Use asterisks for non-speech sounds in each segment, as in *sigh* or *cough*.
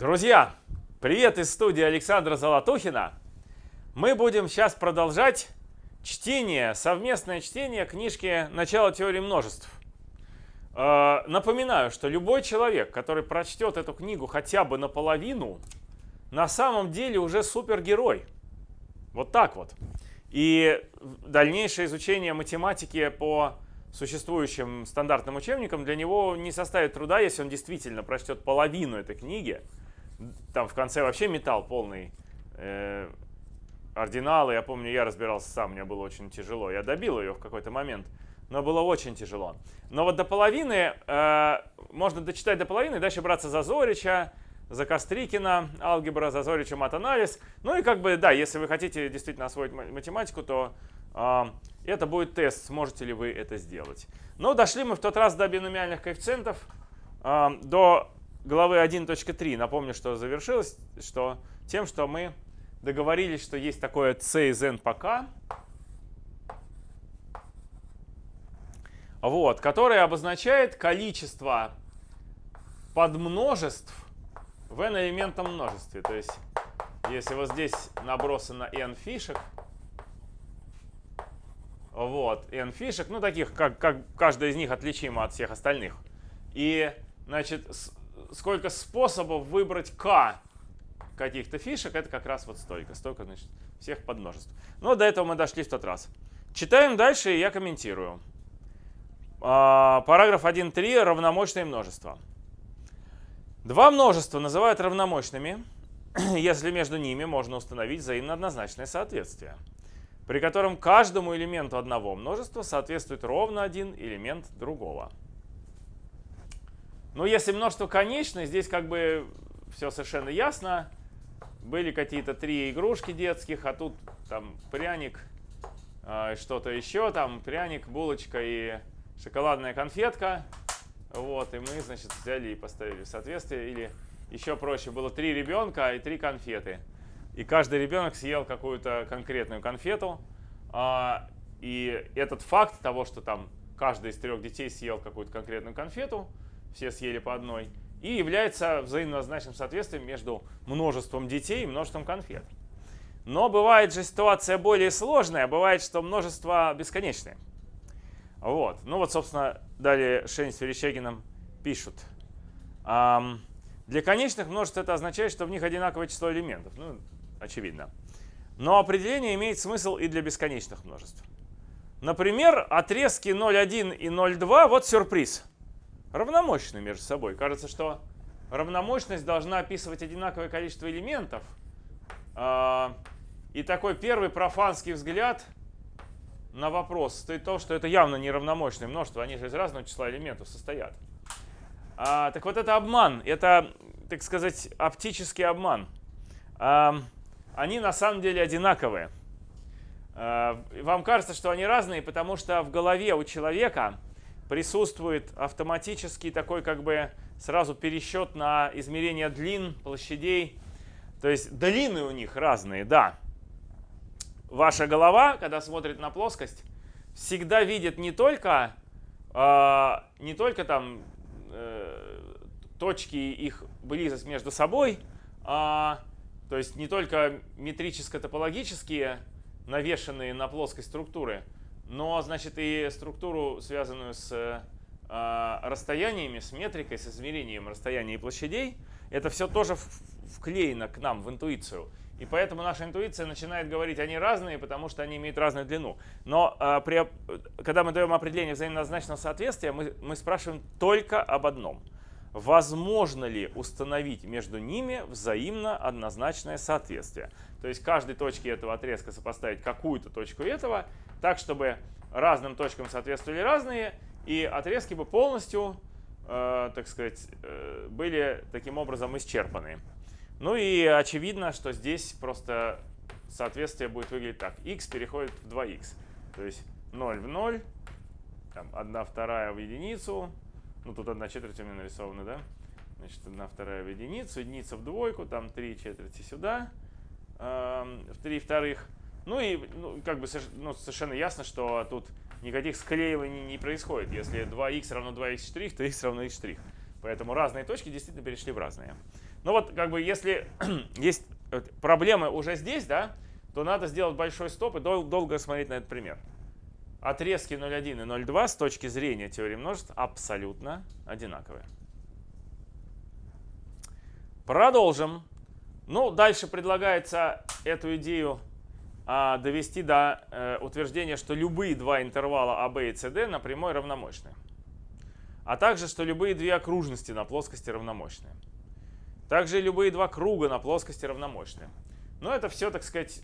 Друзья, привет из студии Александра Золотухина. Мы будем сейчас продолжать чтение, совместное чтение книжки «Начало теории множеств». Э, напоминаю, что любой человек, который прочтет эту книгу хотя бы наполовину, на самом деле уже супергерой. Вот так вот. И дальнейшее изучение математики по существующим стандартным учебникам для него не составит труда, если он действительно прочтет половину этой книги. Там в конце вообще металл полный. Э, ординалы, я помню, я разбирался сам, мне было очень тяжело. Я добил ее в какой-то момент, но было очень тяжело. Но вот до половины, э, можно дочитать до половины, дальше браться за Зорича, за Кострикина, алгебра, за Зорича, матанализ. Ну и как бы, да, если вы хотите действительно освоить математику, то э, это будет тест, сможете ли вы это сделать. Но дошли мы в тот раз до биномиальных коэффициентов, э, до главы 1.3. Напомню, что завершилось что тем, что мы договорились, что есть такое c из n по вот, которое обозначает количество подмножеств в n элементном множестве. То есть, если вот здесь набросано n фишек, вот, n фишек, ну таких, как, как каждая из них отличима от всех остальных. И, значит, сколько способов выбрать k каких-то фишек, это как раз вот столько. Столько, значит, всех подмножеств. Но до этого мы дошли в тот раз. Читаем дальше, и я комментирую. А, параграф 1.3. Равномощные множества. Два множества называют равномощными, *clears throat* если между ними можно установить взаимно соответствие, при котором каждому элементу одного множества соответствует ровно один элемент другого. Ну, если множество конечное, здесь как бы все совершенно ясно. Были какие-то три игрушки детских, а тут там пряник, э, что-то еще, там пряник, булочка и шоколадная конфетка. Вот, и мы, значит, взяли и поставили в соответствие. Или еще проще, было три ребенка и три конфеты. И каждый ребенок съел какую-то конкретную конфету. А, и этот факт того, что там каждый из трех детей съел какую-то конкретную конфету, все съели по одной, и является взаимозначным соответствием между множеством детей и множеством конфет. Но бывает же ситуация более сложная, бывает, что множество бесконечное. Вот. Ну вот, собственно, далее Шейн с Верещагиным пишут. Um, для конечных множеств это означает, что в них одинаковое число элементов. Ну, очевидно. Но определение имеет смысл и для бесконечных множеств. Например, отрезки 0,1 и 0,2, вот сюрприз равномощны между собой. Кажется, что равномощность должна описывать одинаковое количество элементов. А, и такой первый профанский взгляд на вопрос стоит то, что это явно не равномощное множество, они же из разного числа элементов состоят. А, так вот это обман, это, так сказать, оптический обман. А, они на самом деле одинаковые. Вам кажется, что они разные, потому что в голове у человека присутствует автоматический такой как бы сразу пересчет на измерение длин, площадей. То есть длины у них разные, да. Ваша голова, когда смотрит на плоскость, всегда видит не только, э, не только там э, точки, их близость между собой, а, то есть не только метрическо-топологические навешенные на плоскость структуры, но, значит, и структуру, связанную с э, расстояниями, с метрикой, с измерением расстояний и площадей, это все тоже вклеено к нам в интуицию. И поэтому наша интуиция начинает говорить, они разные, потому что они имеют разную длину. Но э, при, когда мы даем определение взаимоозначного соответствия, мы, мы спрашиваем только об одном. Возможно ли установить между ними взаимно однозначное соответствие? То есть каждой точке этого отрезка сопоставить какую-то точку этого, так, чтобы разным точкам соответствовали разные, и отрезки бы полностью, э, так сказать, э, были таким образом исчерпаны. Ну и очевидно, что здесь просто соответствие будет выглядеть так. x переходит в 2x. То есть 0 в 0, там 1 вторая в единицу, ну тут 1 четверть у меня нарисована, да? Значит, 1 вторая в единицу, единица в двойку, там 3 четверти сюда, э, в 3 вторых. Ну и ну, как бы ну, совершенно ясно, что тут никаких склеиваний не происходит. Если 2х равно 2х', то x равно x'. Поэтому разные точки действительно перешли в разные. Ну вот как бы если *clears throat* есть проблемы уже здесь, да, то надо сделать большой стоп и дол долго смотреть на этот пример. Отрезки 0,1 и 0,2 с точки зрения теории множеств абсолютно одинаковые. Продолжим. Ну, дальше предлагается эту идею а, довести до э, утверждения, что любые два интервала АБ и СД на прямой равномощны. А также, что любые две окружности на плоскости равномощны. Также любые два круга на плоскости равномощны. Но это все, так сказать,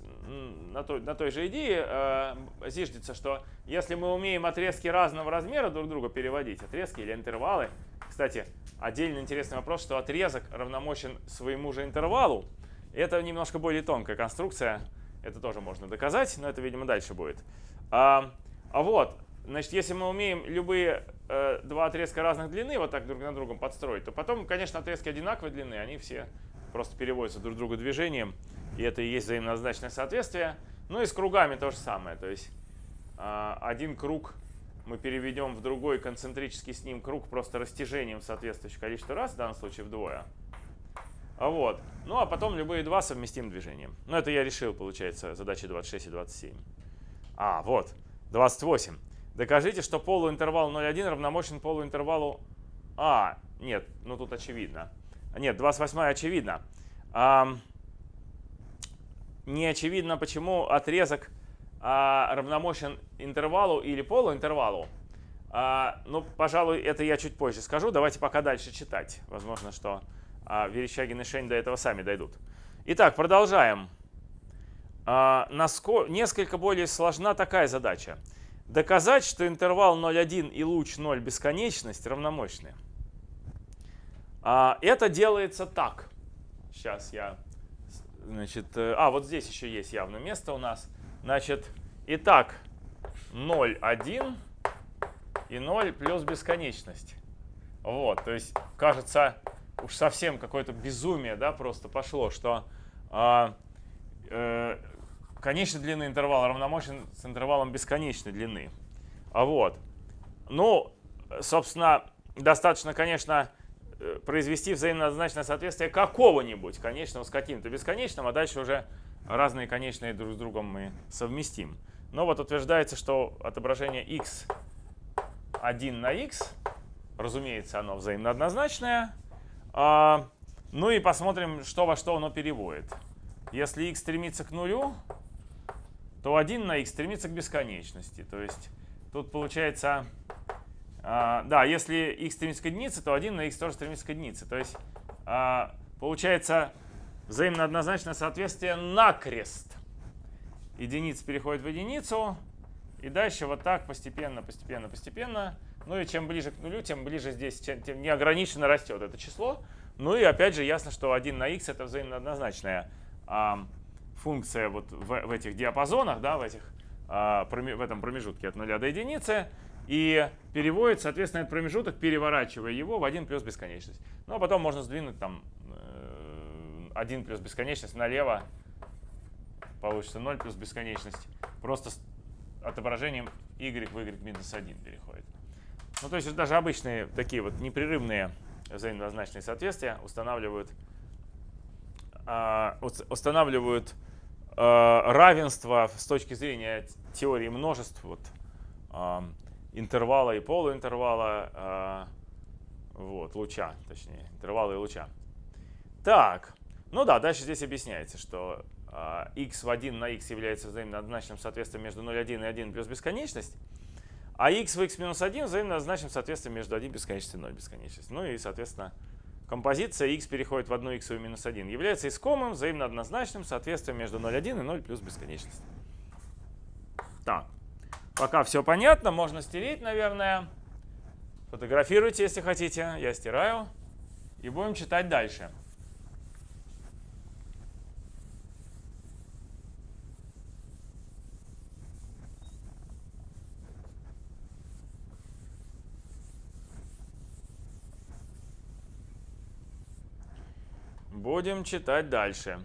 на той, на той же идее э, зиждется, что если мы умеем отрезки разного размера друг друга переводить, отрезки или интервалы, кстати, отдельно интересный вопрос, что отрезок равномощен своему же интервалу, это немножко более тонкая конструкция, это тоже можно доказать, но это, видимо, дальше будет. А, а вот, значит, если мы умеем любые э, два отрезка разных длины вот так друг на другом подстроить, то потом, конечно, отрезки одинаковой длины, они все просто переводятся друг к другу движением, и это и есть взаимоозначное соответствие. Ну и с кругами то же самое, то есть э, один круг мы переведем в другой концентрический с ним круг просто растяжением соответствующего количества раз, в данном случае вдвое. Вот. Ну, а потом любые два совместим движением. Ну, это я решил, получается, задачи 26 и 27. А, вот, 28. Докажите, что полуинтервал 0,1 равномощен полуинтервалу... А, нет, ну тут очевидно. Нет, 28 очевидно. А, не очевидно, почему отрезок а, равномощен интервалу или полуинтервалу. А, ну, пожалуй, это я чуть позже скажу. Давайте пока дальше читать. Возможно, что а Верещагин и Шень до этого сами дойдут. Итак, продолжаем. А, насколько, несколько более сложна такая задача. Доказать, что интервал 0,1 и луч 0 бесконечность равномощны. А, это делается так. Сейчас я... Значит, э, а, вот здесь еще есть явно место у нас. Значит, итак, 0, 1 и 0 плюс бесконечность. Вот, то есть, кажется, уж совсем какое-то безумие, да, просто пошло, что э, э, конечной длины интервала равномощен с интервалом бесконечной длины. А вот. Ну, собственно, достаточно, конечно, произвести взаимоозначное соответствие какого-нибудь конечного с каким-то бесконечным, а дальше уже разные конечные друг с другом мы совместим. Но вот утверждается, что отображение x 1 на x, разумеется, оно взаимно однозначное, а, ну и посмотрим, что во что оно переводит. Если x стремится к нулю, то 1 на x стремится к бесконечности. То есть тут получается, а, да, если x стремится к единице, то 1 на x тоже стремится к единице. То есть а, получается взаимно однозначное соответствие накрест. Единица переходит в единицу, и дальше вот так постепенно, постепенно, постепенно ну и чем ближе к нулю, тем ближе здесь, тем, тем неограниченно растет это число. Ну и опять же ясно, что 1 на x это взаимно однозначная а, функция вот в, в этих диапазонах, да, в, этих, а, в этом промежутке от 0 до единицы. И переводит, соответственно, этот промежуток, переворачивая его в 1 плюс бесконечность. Ну а потом можно сдвинуть там 1 э, плюс бесконечность налево, получится 0 плюс бесконечность. Просто с отображением y в y минус 1 переходит. Ну, то есть даже обычные такие вот непрерывные взаимозначные соответствия устанавливают, а, устанавливают а, равенство с точки зрения теории множеств, вот, а, интервала и полуинтервала, вот, луча, точнее, интервала и луча. Так, ну да, дальше здесь объясняется, что x в 1 на x является взаимно однозначным соответствием между 0,1 и 1 плюс бесконечность. А x в x минус 1 взаимно назначим соответствие между 1 бесконечностью и 0 бесконечностью. Ну и, соответственно, композиция x переходит в 1 x в минус 1 является искомым взаимно однозначным соответствием между 0,1 и 0 плюс бесконечность. Так, пока все понятно, можно стереть, наверное. Фотографируйте, если хотите. Я стираю. И будем читать дальше. Будем читать дальше.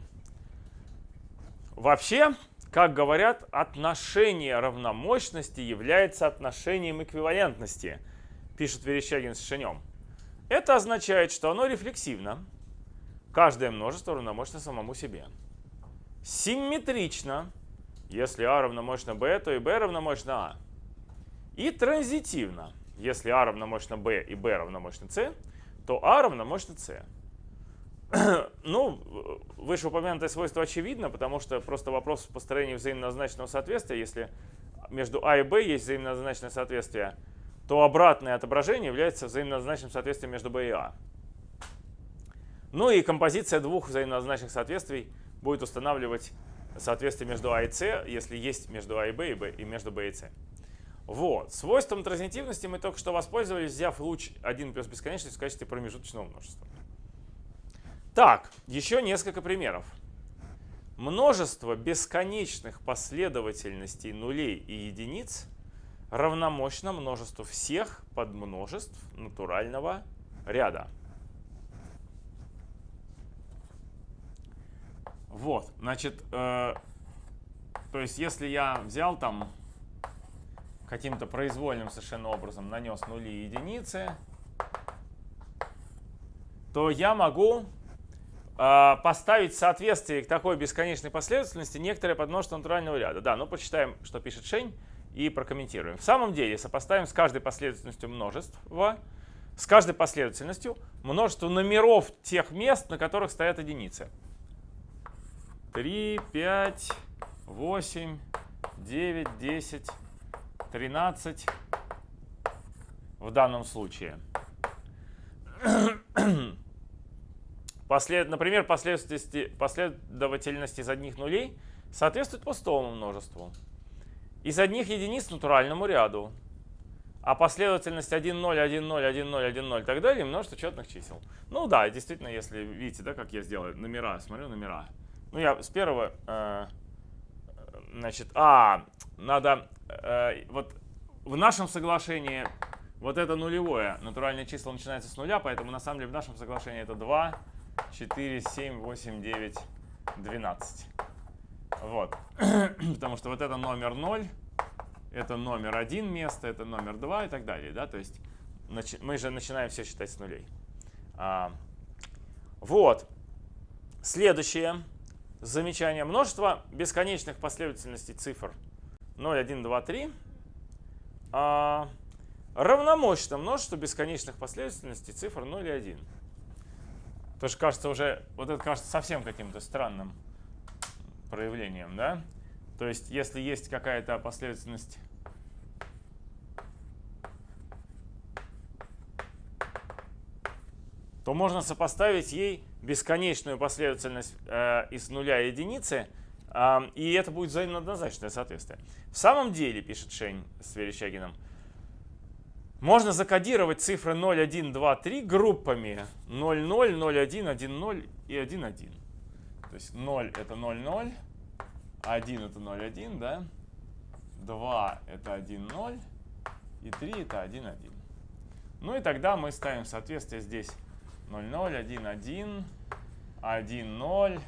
Вообще, как говорят, отношение равномощности является отношением каждое множество равномощно самому себе. Симметрично, если А равномощно b, то и b равномощно А. И транзитивно, если А равномощно b и b равномощно c, то А равномощно c. *clears throat* ну, вышеупомянутое свойство очевидно, потому что просто вопрос построения взаимнозначного соответствия, если между А и Б есть взаимнозначное соответствие, то обратное отображение является взаимнозначным соответствием между Б и А. Ну и композиция двух взаимнозначных соответствий будет устанавливать соответствие между А и С, если есть между А и Б и, Б, и между Б и С. Вот. Свойством транзитивности мы только что воспользовались, взяв луч 1 плюс бесконечность в качестве промежуточного множества. Так, еще несколько примеров. Множество бесконечных последовательностей нулей и единиц равномощно множеству всех подмножеств натурального ряда. Вот, значит, э, то есть если я взял там каким-то произвольным совершенно образом нанес нули и единицы, то я могу поставить соответствие к такой бесконечной последовательности некоторое подмножество натурального ряда. Да, ну почитаем, что пишет Шень, и прокомментируем. В самом деле сопоставим с каждой последовательностью множества, с каждой последовательностью множество номеров тех мест, на которых стоят единицы. 3, 5, 8, 9, 10, 13 в данном случае. *clears throat* Послед, например, последовательности, последовательность из одних нулей соответствует пустому множеству. Из одних единиц натуральному ряду. А последовательность 1, 0, 1, 0, 1, 0, 1, 0 и так далее множество четных чисел. Ну да, действительно, если видите, да, как я сделаю номера, смотрю номера. Ну я с первого, э, значит, а, надо, э, вот в нашем соглашении вот это нулевое, натуральное число начинается с нуля, поэтому на самом деле в нашем соглашении это 2, 4, 7, 8, 9, 12. Вот. *clears throat* Потому что вот это номер 0, это номер 1 место, это номер 2 и так далее. Да? То есть мы же начинаем все считать с нулей. А, вот. Следующее замечание. Множество бесконечных последовательностей цифр 0, 1, 2, 3 а, равномощно множеству бесконечных последовательностей цифр 0 и 1. Тоже кажется уже, вот это кажется совсем каким-то странным проявлением, да? То есть, если есть какая-то последовательность то можно сопоставить ей бесконечную последовательность э, из нуля и единицы, э, и это будет взаимно соответствие. В самом деле, пишет Шень с Верещагиным, можно закодировать цифры 0, 1, 2, 3 группами 0, 0, 0, 1, 1, 0 и 1, 1. То есть 0 это 0, 0, 1 это 0, 1, да? 2 это 1, 0 и 3 это 1, 1. Ну и тогда мы ставим соответствие здесь 0, 0, 1, 1, 1, 0,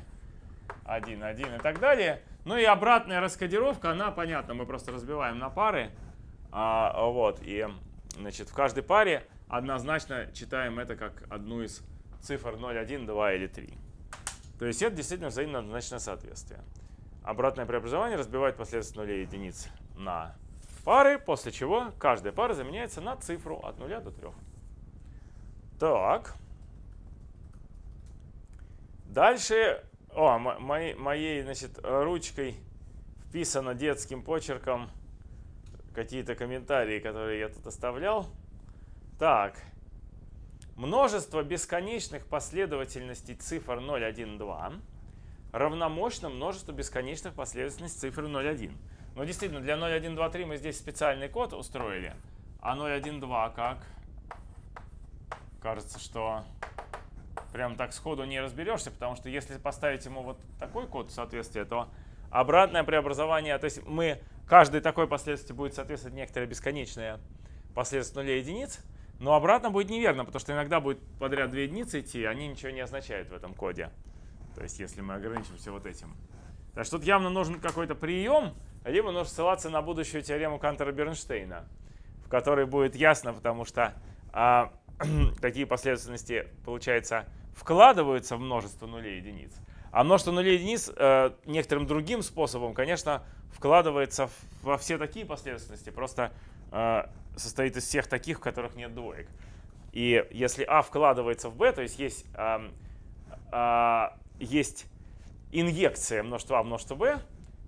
1, 1 и так далее. Ну и обратная раскодировка, она понятна, мы просто разбиваем на пары. А, вот, и значит, в каждой паре однозначно читаем это как одну из цифр 0, 1, 2 или 3. То есть это действительно взаимно однозначное соответствие. Обратное преобразование разбивает последовательность нулей и единиц на пары, после чего каждая пара заменяется на цифру от 0 до 3. Так. Дальше, о, моей, моей значит, ручкой вписано детским почерком какие-то комментарии, которые я тут оставлял. Так. Множество бесконечных последовательностей цифр 0, 1, 2 равномощно множеству бесконечных последовательностей цифр 0, 1. Но действительно, для 0, 1, 2, 3 мы здесь специальный код устроили. А 0, 1, 2 как? Кажется, что прям так сходу не разберешься, потому что если поставить ему вот такой код соответствия, то обратное преобразование, то есть мы, каждой такой последовательности будет соответствовать некоторое бесконечное последствие нулей единиц, но обратно будет неверно, потому что иногда будет подряд две единицы идти, они ничего не означают в этом коде. То есть если мы ограничимся вот этим. Так что тут явно нужен какой-то прием, либо нужно ссылаться на будущую теорему Кантера-Бернштейна, в которой будет ясно, потому что а, *clears throat* такие последовательности, получается, вкладываются в множество нулей единиц. А множество нулей и единиц э, некоторым другим способом, конечно, вкладывается во все такие последовательности, просто э, состоит из всех таких, в которых нет двоек. И если а вкладывается в b, то есть есть, э, э, есть инъекция множества а множества b,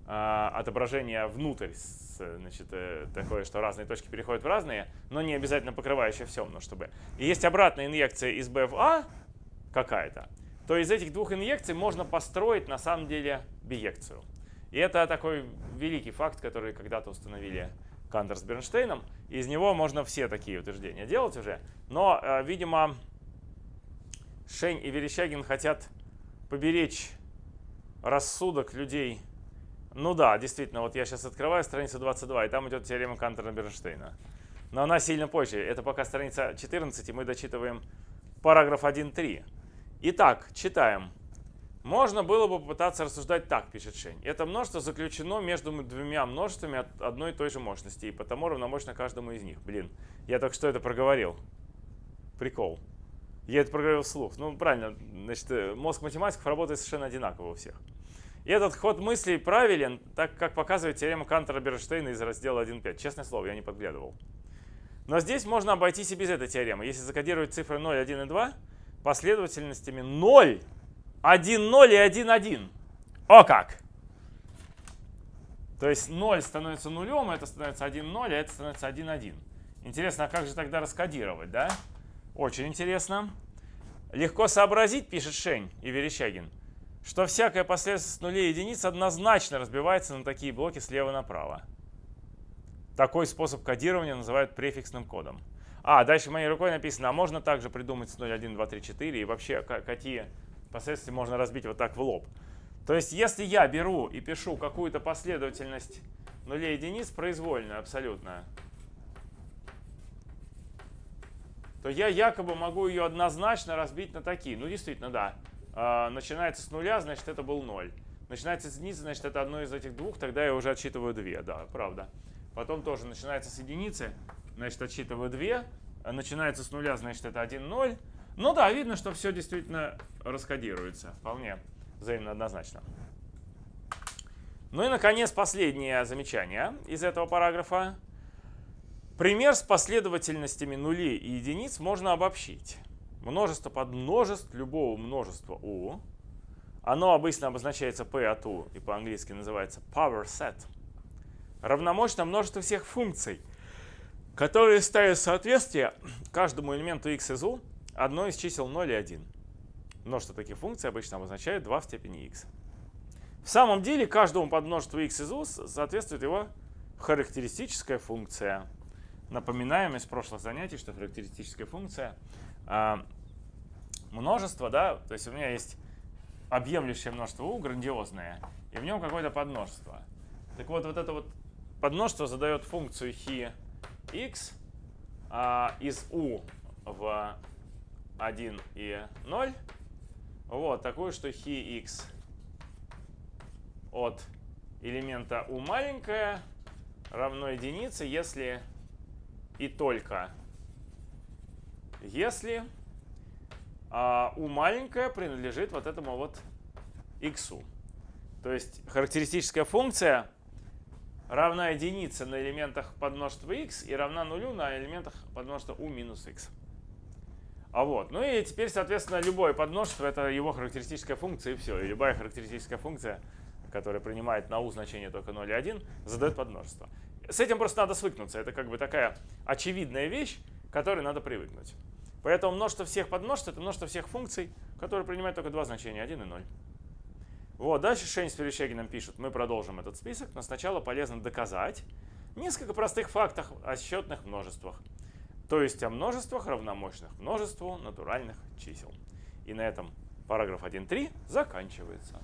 э, отображение внутрь, значит, э, такое, что разные точки переходят в разные, но не обязательно покрывающее все множество b. И есть обратная инъекция из b в a какая-то, то из этих двух инъекций можно построить на самом деле биекцию. И это такой великий факт, который когда-то установили Кантер с Бернштейном. Из него можно все такие утверждения делать уже. Но, э, видимо, Шень и Верещагин хотят поберечь рассудок людей. Ну да, действительно, вот я сейчас открываю страницу 22, и там идет теорема Кантера-Бернштейна. Но она сильно позже. Это пока страница 14, и мы дочитываем параграф 1.3. Итак, читаем. Можно было бы попытаться рассуждать так, пишет Шень. Это множество заключено между двумя множествами от одной и той же мощности, и потому равномощно каждому из них. Блин, я только что это проговорил. Прикол. Я это проговорил вслух. Ну, правильно, значит, э, мозг математиков работает совершенно одинаково у всех. И этот ход мыслей правилен, так как показывает теорема Кантера-Бернштейна из раздела 1.5. Честное слово, я не подглядывал. Но здесь можно обойтись и без этой теоремы. Если закодировать цифры 0, 1 и 2 последовательностями 0 1, 0 и 1, 1. О как! То есть 0 становится нулем, это становится 1, 0, а это становится 1, 1. Интересно, а как же тогда раскодировать, да? Очень интересно. Легко сообразить, пишет Шень и Верещагин, что всякая последовательность нулей и единиц однозначно разбивается на такие блоки слева направо. Такой способ кодирования называют префиксным кодом. А, дальше моей рукой написано, а можно также придумать с 0, 1, 2, 3, 4 и вообще какие Последствия можно разбить вот так в лоб. То есть, если я беру и пишу какую-то последовательность нулей единиц, произвольную абсолютно, то я якобы могу ее однозначно разбить на такие. Ну, действительно, да. А, начинается с нуля, значит, это был ноль. Начинается с единицы, значит, это одно из этих двух, тогда я уже отсчитываю две, да, правда. Потом тоже начинается с единицы, значит, отсчитываю две. Начинается с нуля, значит, это 1, 0. Ну да, видно, что все действительно раскодируется. Вполне взаимно однозначно. Ну и, наконец, последнее замечание из этого параграфа. Пример с последовательностями нулей и единиц можно обобщить. Множество подмножеств любого множества U. Оно обычно обозначается P от U и по-английски называется power set. Равномощно множество всех функций, которые ставят соответствие каждому элементу x из U одно из чисел 0 и 1. Множество таких функций обычно обозначает 2 в степени x. В самом деле каждому подмножеству x из u соответствует его характеристическая функция. Напоминаем из прошлых занятий, что характеристическая функция э, множество, да, то есть у меня есть объемлющее множество u, грандиозное, и в нем какое-то подмножество. Так вот, вот это вот подмножество задает функцию хи x а, из u в 1 и 0. Вот, такую, что хи x от элемента u маленькое равно единице, если и только если а, u маленькое принадлежит вот этому вот x. То есть характеристическая функция равна единице на элементах подмножества x и равна нулю на элементах подмножества u минус x. А вот. Ну и теперь, соответственно, любое подмножество — это его характеристическая функция, и все. И любая характеристическая функция, которая принимает на u значение только 0 и 1, задает подмножество. С этим просто надо свыкнуться. Это как бы такая очевидная вещь, к которой надо привыкнуть. Поэтому множество всех подмножеств — это множество всех функций, которые принимают только два значения, 1 и 0. Вот, дальше Шейн с Перещагиным пишут, мы продолжим этот список, но сначала полезно доказать несколько простых фактов о счетных множествах то есть о множествах равномощных множеству натуральных чисел. И на этом параграф 1.3 заканчивается.